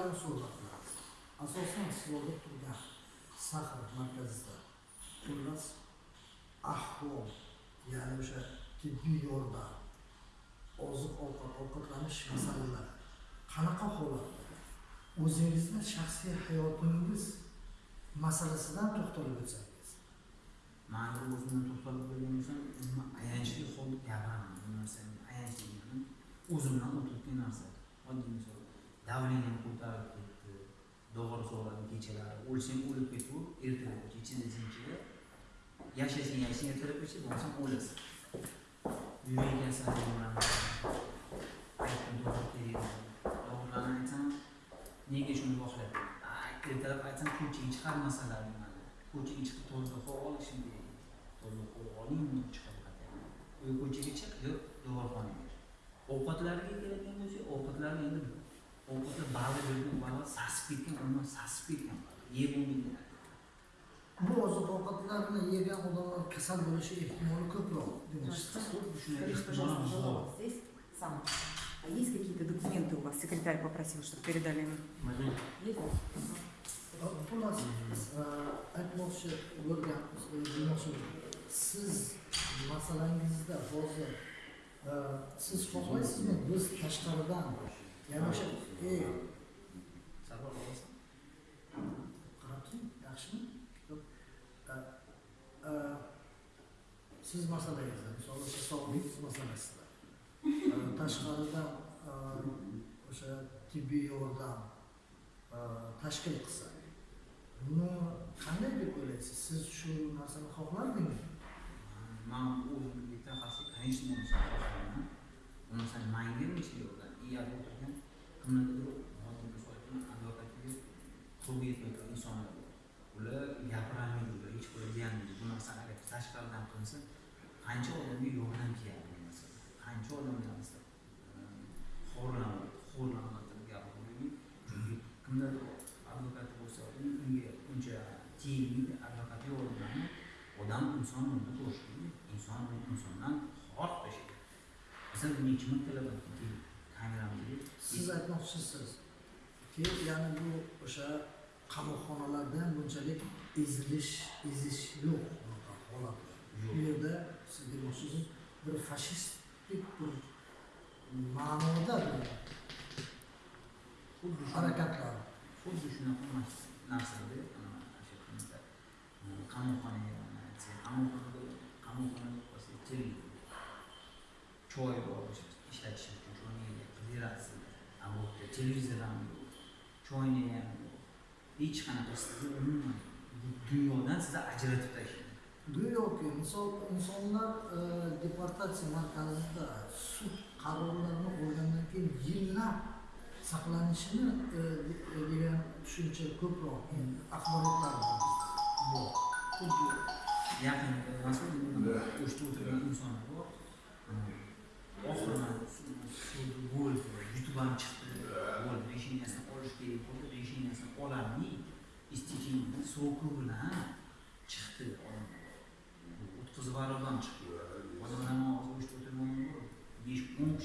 bilan suhbat qilamiz asosan stolda turgan sahar markazida xullas ahvol ya'ni o'sha tibbiy yordam oziq ovqat ovqatlanish masalalari. Qanaqa holatda o'zingizni shaxsiy hayotingiz masalasidan to'xtalib o'tsangiz. Man bir o'zimdan to'xtalib bo'lgan bo'lsam umuman ayanchli holda gapiraman bu narsani ayanchli o'zimdan o'tib narsa. Oddiy misol. Давлением ko'tarib ketdi dog'ora sog'ladi kechalari o'lsang o'lib ketaver ertalabgacha ichida zinchida yashasang yashasang ertalabgacha bo'lmasam o'lasan yurak kasalligi aytdim dog'or kerak dog'orlarni aytsam nega shuni xohlayapti ertalab aytsam ko'chaga chiqarmasalar nimani ko'chaga chiqib toza havo olishim kerak toza havo oling chiqib адамның саспеген егумен бұл озық ауқаттарына еген олар kasal bo'lishi ehtimoli ko'proq А есть какие-то документы у вас? Секретарь попросил, чтобы передали ему. Есть? У нас айтмоқшы bo'lganmiz demoqchi siz masalangizda hozir siz xohlaysizmi biz tashqaridan yana o'sha yaxshimi? Siz masalangizda misol uchun sog'liq masalasida tashqaridan o'sha tibbiy yordam tashkil qilsa buni qanday deb o'ylaysiz? Siz shu narsani xohlardingizmi man o'zim bitta xavfsiz конечно buni xohlayman bu narsani manga necha yildan iyada o'tirgan kimlargadir hozir misol advokatiga qo'lga yetmay insonlar. Ular gapirolmaydi ular hech qo'li bu narsani agar tashqaridan qilinsa qancha odamga yordam keladi bu narsa qancha odamlar xo'rlanadi xo'rlanadi deb chunki kimlardir advokat bo'lsa unga uncha tegmaydi advokat yo'q odamlarni odam inson o'rnida turishi inson insondan xor tashlaydi. Masalan nechi martalab aytdimki kameramdagi siz aytmoqchisizki ya'ni bu o'sha qamoqxonalarda bunchalik ezilish ezish yo'q bunaqa holat bu yerda siz demoqchisiz bir fashistik bir ma'noda bir xuddi harakatlar. Xuddi shunaqa narsada e, qamoqxonaga qamoqxonada qolsa televizor choy bor ishlatish uchun choyni qildirasiz a bu yerda televizor ham yo'q choyni ham hech qanaqa sizni umuman bu dunyodan sizni ajratib tashlaydi. Go'yoki misol insonlar e, deportatsiya markazida sud qarorlarini olgandan keyin yillab saqlanishini e, de- degan tushuncha ko'proq endi axborotlar bor. Xuddi yaqinda mas'ul o'shda o'tirgan insonlar bor. Oxiri sud bo'ldi yutib ham chiqdi bo'ldi resheniyasini olish kerak bo'ldi ololmay истечение соокругуна чыкты откузов арабдан чыкты адам намаз окушту беш он